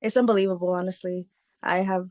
it's unbelievable, honestly. I have,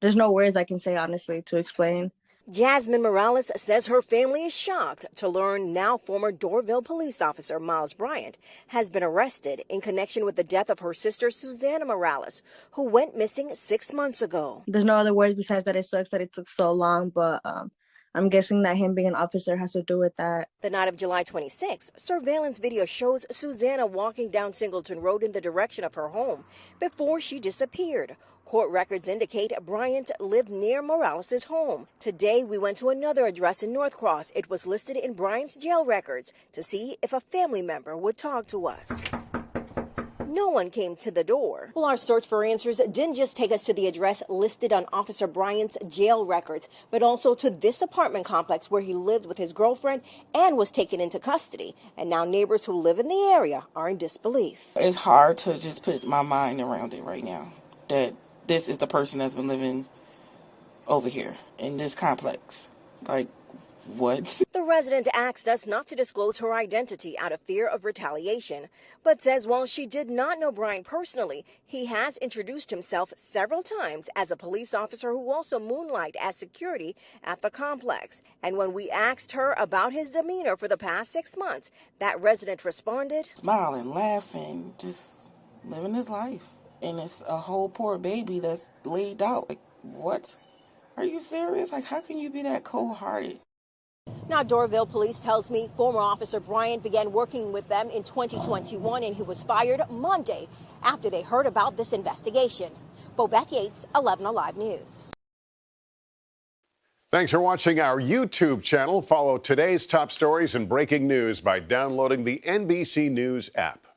there's no words I can say, honestly, to explain. Jasmine Morales says her family is shocked to learn now former Doraville police officer Miles Bryant has been arrested in connection with the death of her sister Susana Morales, who went missing six months ago. There's no other words besides that it sucks that it took so long, but um, I'm guessing that him being an officer has to do with that. The night of July 26, surveillance video shows Susana walking down Singleton Road in the direction of her home before she disappeared. Court records indicate Bryant lived near Morales' home. Today, we went to another address in Norcross. It was listed in Bryant's jail records to see if a family member would talk to us. No one came to the door. Well, our search for answers didn't just take us to the address listed on Officer Bryant's jail records, but also to this apartment complex where he lived with his girlfriend and was taken into custody. And now neighbors who live in the area are in disbelief. It's hard to just put my mind around it right now that this is the person that's been living over here in this complex. Like, what? The resident asked us not to disclose her identity out of fear of retaliation, but says while she did not know Bryant personally, he has introduced himself several times as a police officer who also moonlight as security at the complex. And when we asked her about his demeanor for the past six months, that resident responded, Smiling, laughing, just living his life. And it's a whole poor baby that's laid out. Like, what? Are you serious? Like, how can you be that cold hearted? Now, Doraville police tells me former officer Bryant began working with them in 2021 and he was fired Monday after they heard about this investigation. Bobeth Yates, 11 Alive News. Thanks for watching our YouTube channel. Follow today's top stories and breaking news by downloading the NBC News app.